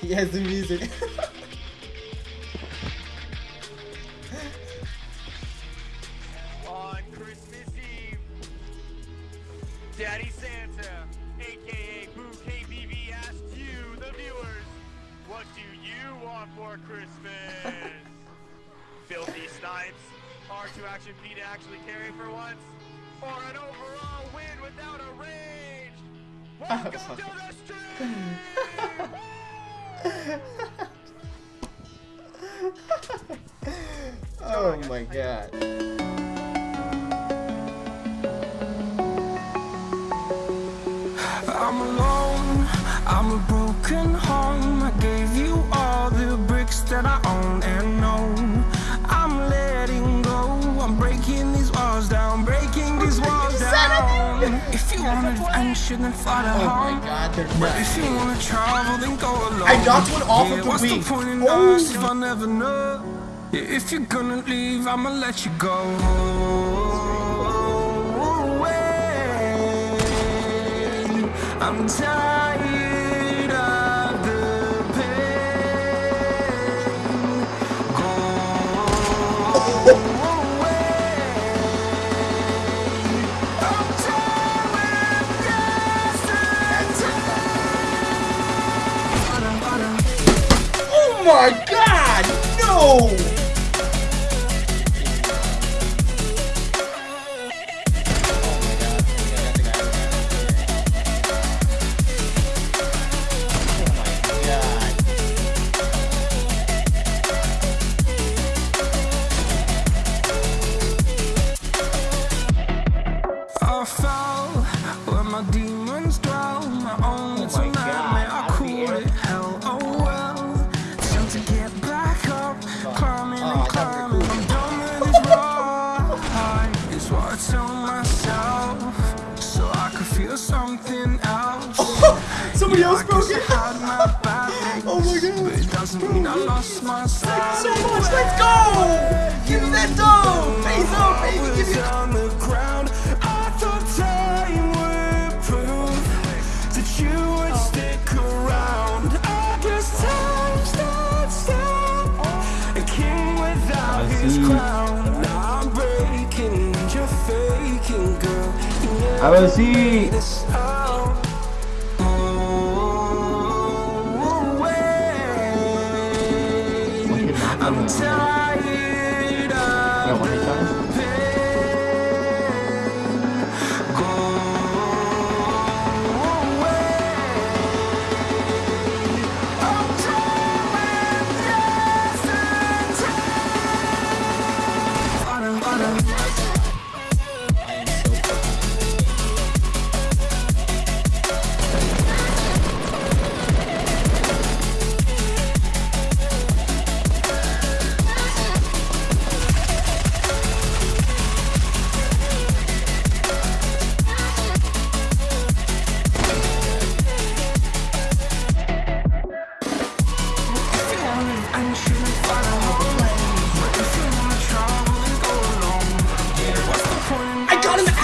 He has the music. On Christmas Eve, Daddy Santa, aka Boo KBV, asked you, the viewers, what do you want for Christmas? Filthy snipes, R2 action P to actually carry for once, or an overall win without a rage? Oh, Welcome to the stream! Oh my god. I'm alone, If you want fly to Oh my god, they're But if you wanna travel, then go alone. I knocked one off of the what's wing. the point in Oh, us if no. I never know? Yeah, if you're gonna leave, I'ma let you go. away. I'm tired Oh my god! No! I fell where my demons tell myself, so I could feel something else. Somebody else broke it! I my bad Oh my God. But it doesn't mean I lost my style. So much, let's go! Give You never I will see. made this